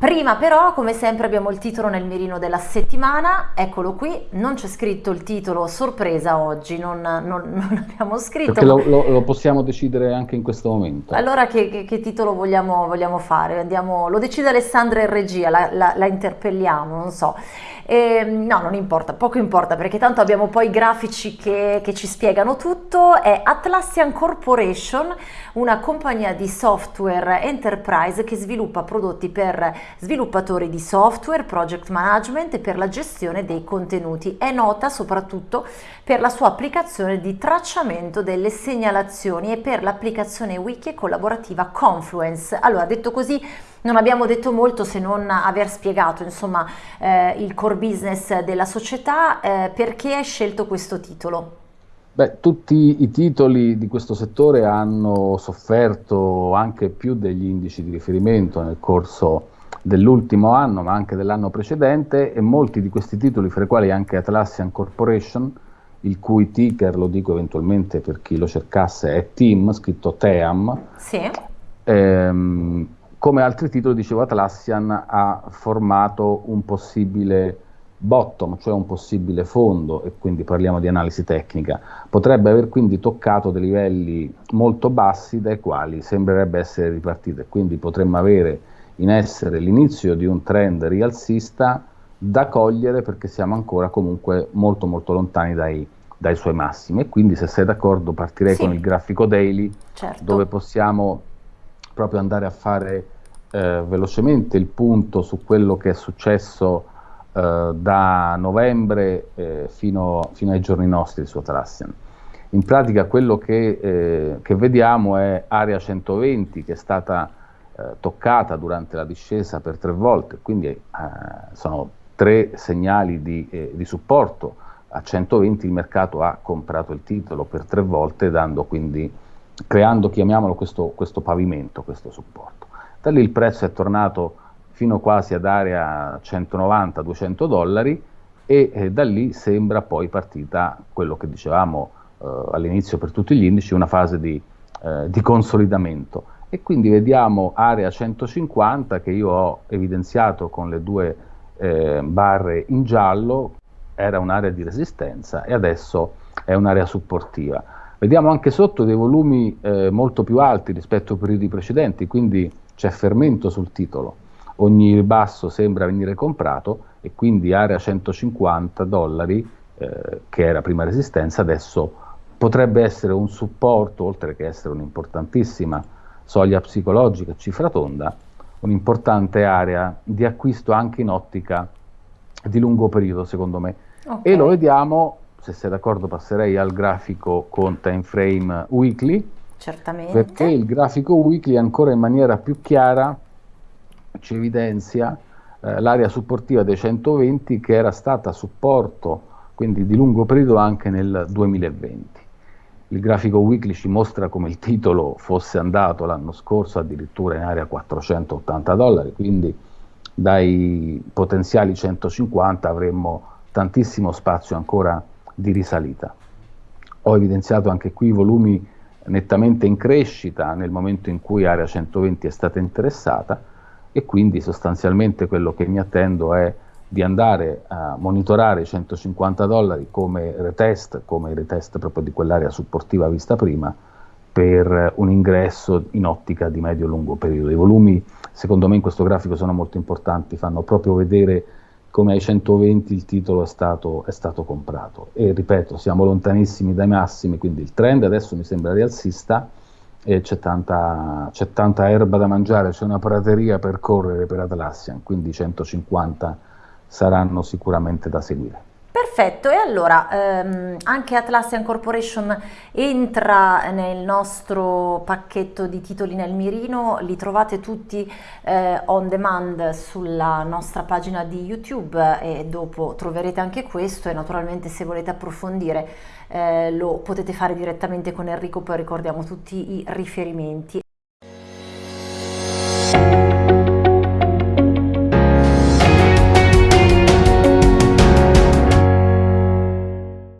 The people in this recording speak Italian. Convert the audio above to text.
Prima però, come sempre, abbiamo il titolo nel mirino della settimana, eccolo qui, non c'è scritto il titolo sorpresa oggi, non, non, non abbiamo scritto. Perché lo, lo, lo, possiamo decidere anche in questo momento. Allora che, che, che titolo vogliamo, vogliamo fare? Andiamo, lo decide Alessandra in regia, la, la, la interpelliamo, non so. E, no, non importa, poco importa perché tanto abbiamo poi i grafici che, che ci spiegano tutto. È Atlassian Corporation, una compagnia di software enterprise che sviluppa prodotti per sviluppatori di software, project management e per la gestione dei contenuti. È nota soprattutto per la sua applicazione di tracciamento delle segnalazioni e per l'applicazione wiki collaborativa Confluence. Allora, detto così, non abbiamo detto molto se non aver spiegato insomma eh, il core business della società, eh, perché hai scelto questo titolo? Beh, tutti i titoli di questo settore hanno sofferto anche più degli indici di riferimento nel corso dell'ultimo anno, ma anche dell'anno precedente, e molti di questi titoli, fra i quali anche Atlassian Corporation, il cui ticker, lo dico eventualmente per chi lo cercasse, è TEAM, scritto TEAM, sì. ehm, come altri titoli, dicevo, Atlassian ha formato un possibile bottom, cioè un possibile fondo, e quindi parliamo di analisi tecnica, potrebbe aver quindi toccato dei livelli molto bassi dai quali sembrerebbe essere ripartito e quindi potremmo avere in essere l'inizio di un trend rialzista da cogliere perché siamo ancora comunque molto molto lontani dai, dai suoi massimi e quindi se sei d'accordo partirei sì. con il grafico daily certo. dove possiamo proprio andare a fare eh, velocemente il punto su quello che è successo eh, da novembre eh, fino, fino, ai giorni nostri su Atlassian. In pratica quello che, eh, che, vediamo è area 120 che è stata eh, toccata durante la discesa per tre volte, quindi eh, sono tre segnali di, di supporto a 120 il mercato ha comprato il titolo per tre volte, dando quindi creando, chiamiamolo, questo, questo pavimento, questo supporto. Da lì il prezzo è tornato fino quasi ad area 190-200 dollari e eh, da lì sembra poi partita quello che dicevamo eh, all'inizio per tutti gli indici, una fase di, eh, di, consolidamento. E quindi vediamo area 150 che io ho evidenziato con le due eh, barre in giallo, era un'area di resistenza e adesso è un'area supportiva. Vediamo anche sotto dei volumi eh, molto più alti rispetto ai periodi precedenti, quindi c'è fermento sul titolo. Ogni ribasso sembra venire comprato e quindi area 150 dollari, eh, che era prima resistenza, adesso potrebbe essere un supporto, oltre che essere un'importantissima soglia psicologica, cifra tonda, un'importante area di acquisto anche in ottica di lungo periodo, secondo me. Okay. E lo vediamo se sei d'accordo passerei al grafico con time frame weekly. Certamente. Perché il grafico weekly ancora in maniera più chiara ci evidenzia eh, l'area supportiva dei 120 che era stata supporto quindi di lungo periodo anche nel 2020. Il grafico weekly ci mostra come il titolo fosse andato l'anno scorso addirittura in area 480 dollari, quindi dai potenziali 150 avremmo tantissimo spazio ancora di risalita. Ho evidenziato anche qui i volumi nettamente in crescita nel momento in cui area 120 è stata interessata e quindi sostanzialmente quello che mi attendo è di andare a monitorare i 150 dollari come retest, come retest proprio di quell'area supportiva vista prima, per un ingresso in ottica di medio-lungo periodo. I volumi secondo me in questo grafico sono molto importanti, fanno proprio vedere come ai 120 il titolo è stato, è stato comprato. E ripeto, siamo lontanissimi dai massimi, quindi il trend adesso mi sembra rialzista e c'è tanta, c'è tanta erba da mangiare, c'è una prateria per correre per Atlassian, quindi 150 saranno sicuramente da seguire. Perfetto, e allora ehm, anche Atlassian Corporation entra nel nostro pacchetto di titoli nel mirino, li trovate tutti eh, on demand sulla nostra pagina di YouTube e dopo troverete anche questo e naturalmente se volete approfondire eh, lo potete fare direttamente con Enrico, poi ricordiamo tutti i riferimenti.